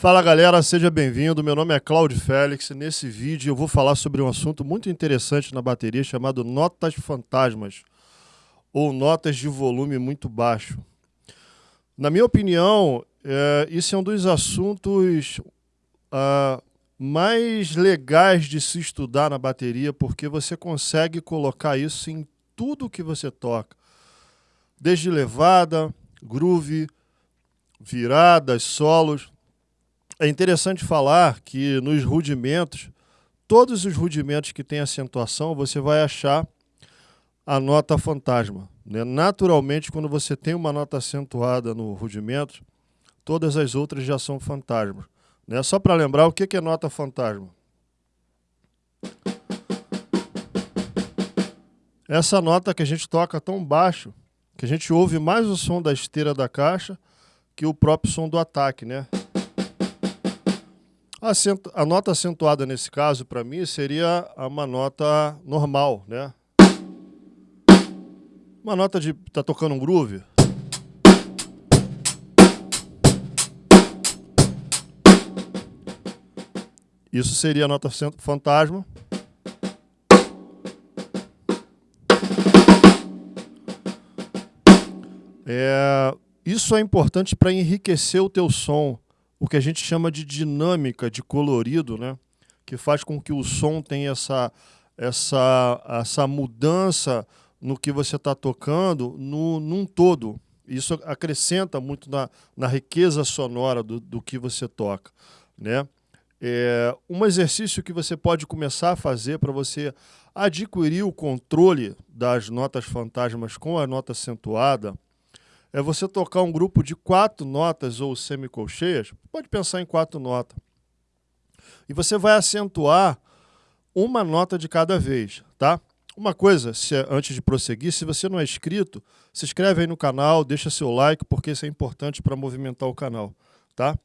Fala galera, seja bem-vindo. Meu nome é Cláudio Félix. Nesse vídeo eu vou falar sobre um assunto muito interessante na bateria chamado notas fantasmas ou notas de volume muito baixo. Na minha opinião, é, isso é um dos assuntos uh, mais legais de se estudar na bateria, porque você consegue colocar isso em tudo que você toca. Desde levada, groove, viradas, solos. É interessante falar que nos rudimentos, todos os rudimentos que têm acentuação, você vai achar a nota fantasma. Né? Naturalmente, quando você tem uma nota acentuada no rudimento, todas as outras já são fantasmas. Né? Só para lembrar, o que é nota fantasma? Essa nota que a gente toca tão baixo, que a gente ouve mais o som da esteira da caixa que o próprio som do ataque, né? A, nota acentuada nesse caso, para mim, seria uma nota normal, né? Uma nota de... tá tocando um groove. Isso seria a nota fantasma. É, isso é importante para enriquecer o teu som o que a gente chama de dinâmica, de colorido, né? que faz com que o som tenha essa, essa, essa mudança no que você está tocando no, num todo. Isso acrescenta muito na, na riqueza sonora do, do que você toca. Né? É, um exercício que você pode começar a fazer para você adquirir o controle das notas fantasmas com a nota acentuada é você tocar um grupo de quatro notas ou semicolcheias, pode pensar em quatro notas. E você vai acentuar uma nota de cada vez, tá? Uma coisa, se, é, antes de prosseguir, se você não é inscrito, se inscreve aí no canal, deixa seu like, porque isso é importante para movimentar o canal, tá?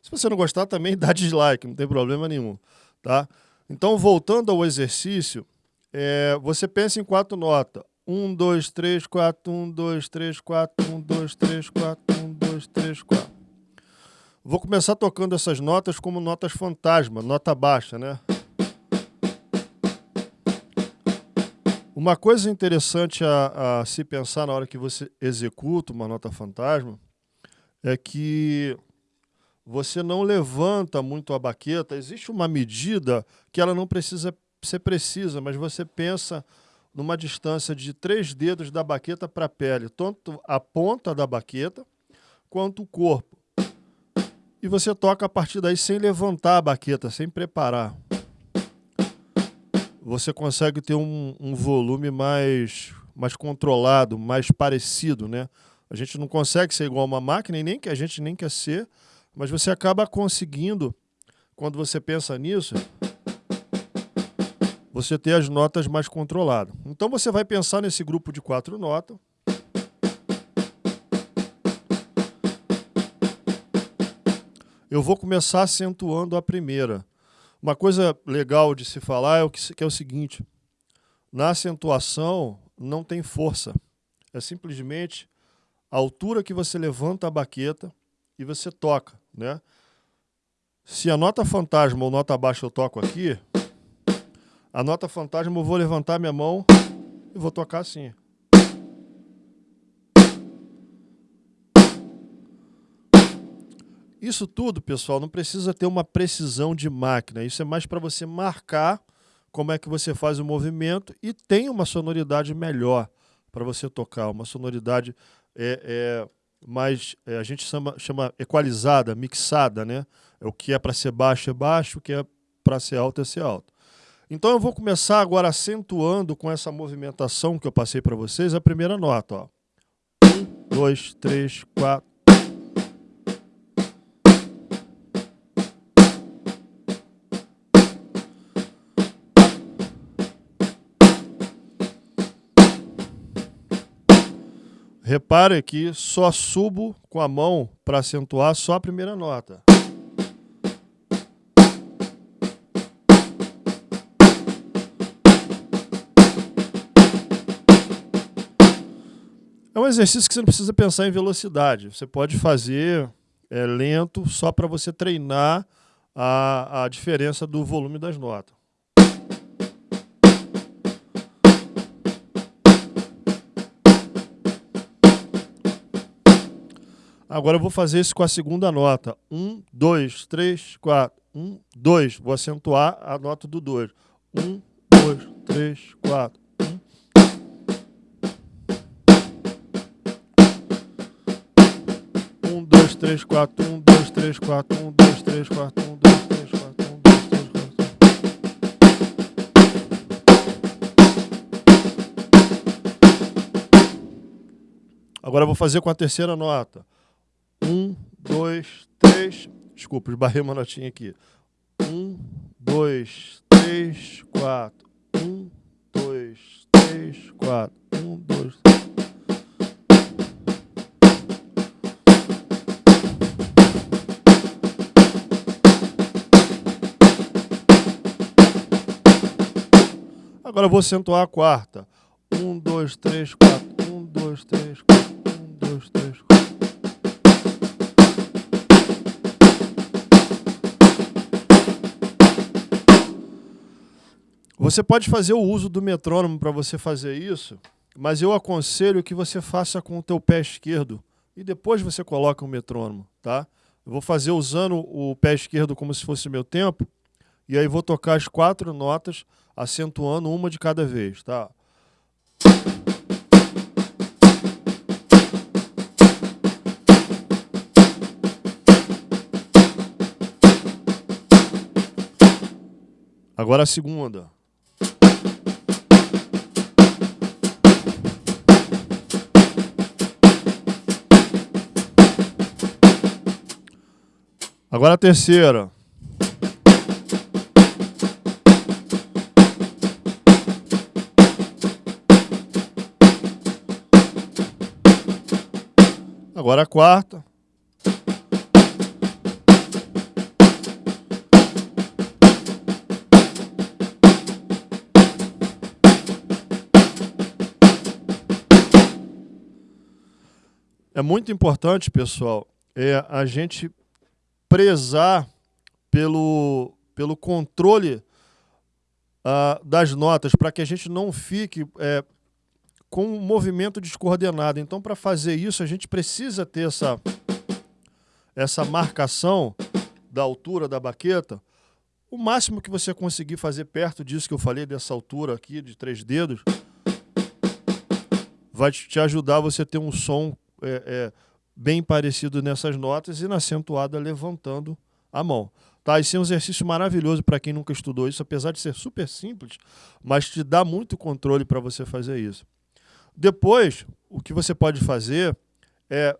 Se você não gostar, também dá dislike, não tem problema nenhum, tá? Então, voltando ao exercício, é, você pensa em quatro notas. 1, 2, 3, 4, 1, 2, 3, 4, 1, 2, 3, 4, 1, 2, 3, 4. Vou começar tocando essas notas como notas fantasma, nota baixa, né? Uma coisa interessante a, a se pensar na hora que você executa uma nota fantasma é que você não levanta muito a baqueta. Existe uma medida que ela não precisa ser precisa, mas você pensa numa distância de três dedos da baqueta para a pele, tanto a ponta da baqueta quanto o corpo. E você toca a partir daí sem levantar a baqueta, sem preparar. Você consegue ter um, um volume mais, mais controlado, mais parecido, né? A gente não consegue ser igual a uma máquina, e nem que a gente nem quer ser, mas você acaba conseguindo, quando você pensa nisso, você ter as notas mais controladas. Então você vai pensar nesse grupo de quatro notas. Eu vou começar acentuando a primeira. Uma coisa legal de se falar é o que, que é o seguinte: na acentuação não tem força. É simplesmente a altura que você levanta a baqueta e você toca, né? Se a nota fantasma ou nota baixa eu toco aqui, a nota fantasma, eu vou levantar minha mão e vou tocar assim. Isso tudo, pessoal, não precisa ter uma precisão de máquina. Isso é mais para você marcar como é que você faz o movimento e tem uma sonoridade melhor para você tocar. Uma sonoridade é, é mais, é, a gente chama, chama equalizada, mixada, né? É o que é para ser baixo é baixo, o que é para ser alto é ser alto. Então eu vou começar agora acentuando com essa movimentação que eu passei para vocês a primeira nota. Ó. Um, dois, três, quatro. Repare que só subo com a mão para acentuar só a primeira nota. É um exercício que você não precisa pensar em velocidade. Você pode fazer é, lento, só para você treinar a, diferença do volume das notas. Agora vou fazer isso com a segunda nota. Um, dois, três, quatro. Um, dois. Vou acentuar a nota do dois. Um, dois, três, quatro. Um, dois, três, quatro. Um, dois, três, quatro. Um, dois, três, quatro. Um, dois, três, quatro. Um, dois, três, quatro. Agora eu vou fazer com a terceira nota. Um, dois, três. Desculpa, esbarrei uma notinha aqui. Um, dois, três, quatro. Um, dois, três, quatro. Um, dois. Agora eu vou acentuar a quarta. Um, dois, três, quatro. Um, dois, três, quatro. Um, dois, três, quatro. Você pode fazer o uso do metrônomo para você fazer isso, mas eu aconselho que você faça com o teu pé esquerdo e depois você coloca o metrônomo, tá? Eu vou fazer usando o pé esquerdo como se fosse meu tempo, e aí vou tocar as quatro notas, acentuando uma de cada vez, tá? Agora a segunda. Agora a terceira. Agora a quarta. É muito importante, pessoal, é a gente prezar pelo, pelo controle uh, das notas, para que a gente não fique é, com um movimento descoordenado. Então, para fazer isso, a gente precisa ter essa, essa marcação da altura da baqueta. O máximo que você conseguir fazer perto disso que eu falei, dessa altura aqui, de três dedos, vai te ajudar você ter um som é, é, bem parecido nessas notas e na acentuada levantando a mão. Tá? Esse é um exercício maravilhoso para quem nunca estudou isso, apesar de ser super simples, mas te dá muito controle para você fazer isso. Depois, o que você pode fazer é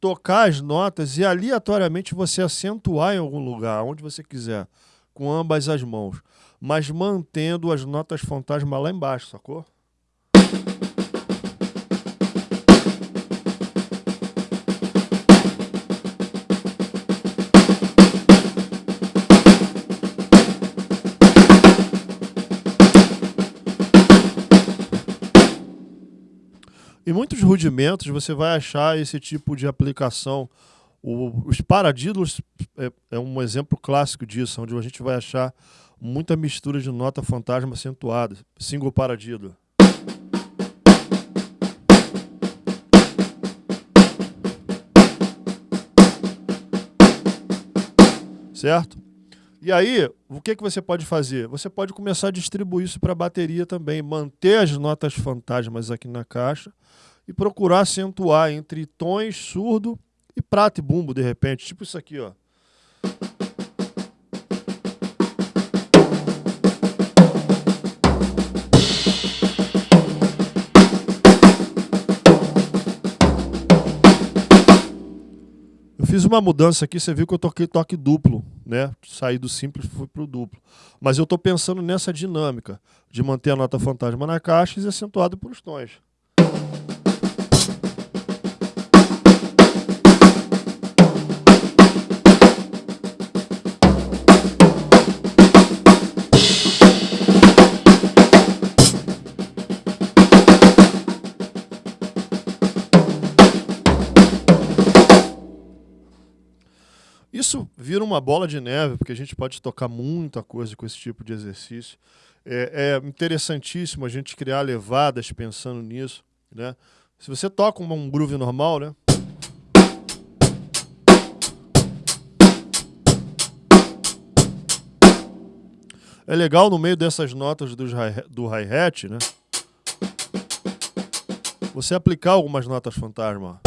tocar as notas e aleatoriamente você acentuar em algum lugar, onde você quiser, com ambas as mãos, mas mantendo as notas fantasma lá embaixo, sacou? Rudimentos você vai achar esse tipo de aplicação. O, os paradídulos é, é, um exemplo clássico disso, onde a gente vai achar muita mistura de nota fantasma acentuada, single paradídulo. Certo? E aí, o que, que você pode fazer? Você pode começar a distribuir isso para a bateria também, manter as notas fantasmas aqui na caixa e procurar acentuar entre tons surdo e prata e bumbo, de repente. Tipo isso aqui, ó. Fiz uma mudança aqui, você viu que eu toquei toque duplo, né? Saí do simples e fui para o duplo. Mas eu estou pensando nessa dinâmica de manter a nota fantasma na caixa e acentuado por os tons. Uma bola de neve, porque a gente pode tocar muita coisa com esse tipo de exercício. É, é interessantíssimo a gente criar levadas pensando nisso, né? Se você toca um groove normal, né? É legal no meio dessas notas do hi-hat, né? Você aplicar algumas notas fantasma.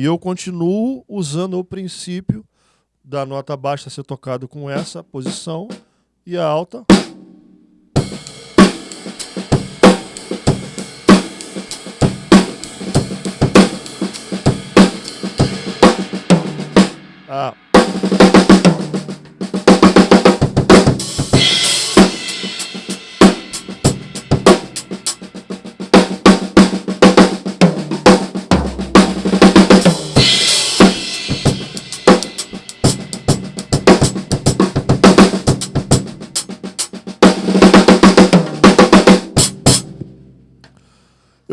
E eu continuo usando o princípio da nota baixa ser tocado com essa posição e a alta Ah.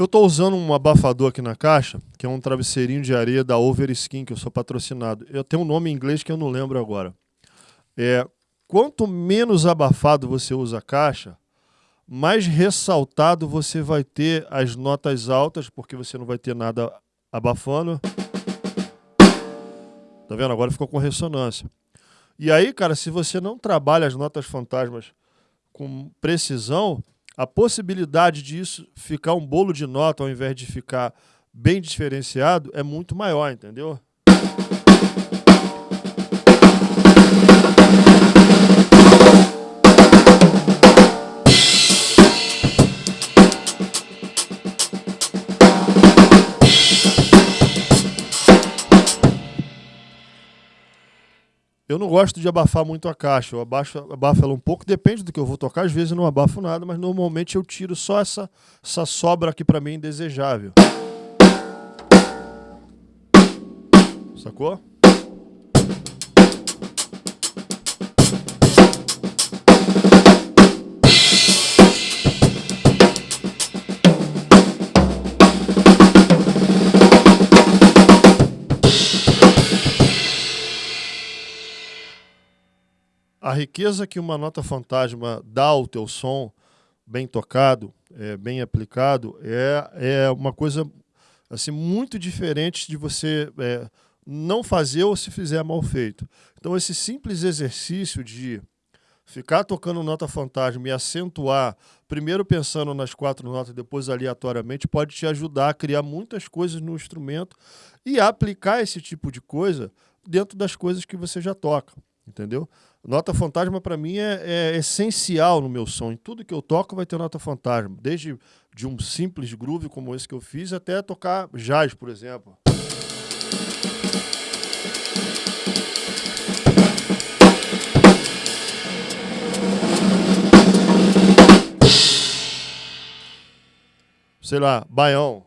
Estou usando um abafador aqui na caixa, que é um travesseirinho de areia da Overskin, que eu sou patrocinado. Eu tenho um nome em inglês que eu não lembro agora. É, quanto menos abafado você usa a caixa, mais ressaltado você vai ter as notas altas, porque você não vai ter nada abafando. Tá vendo? Agora ficou com ressonância. E aí, cara, se você não trabalha as notas fantasmas com precisão, a possibilidade disso ficar um bolo de nota ao invés de ficar bem diferenciado é muito maior, entendeu? Eu não gosto de abafar muito a caixa, eu abaixo, abafo ela um pouco, depende do que eu vou tocar, às vezes eu não abafo nada, mas normalmente eu tiro só essa, essa sobra aqui para mim indesejável. Sacou? Riqueza que uma nota fantasma dá ao teu som, bem tocado, é, bem aplicado, é, é uma coisa assim muito diferente de você é, não fazer ou se fizer mal feito. Então esse simples exercício de ficar tocando nota fantasma e acentuar, primeiro pensando nas quatro notas, depois aleatoriamente, pode te ajudar a criar muitas coisas no instrumento e aplicar esse tipo de coisa dentro das coisas que você já toca, entendeu? Nota fantasma para mim é, é, essencial no meu som. Em tudo que eu toco vai ter nota fantasma. Desde de um simples groove como esse que eu fiz até tocar jazz, por exemplo. Sei lá, baião.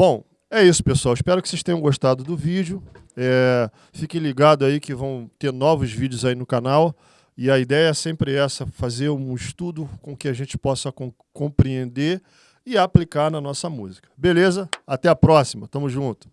Bom, é isso, pessoal. Espero que vocês tenham gostado do vídeo. É, fiquem ligados aí que vão ter novos vídeos aí no canal. E a ideia é sempre essa, fazer um estudo com que a gente possa com, compreender e aplicar na nossa música. Beleza? Até a próxima. Tamo junto.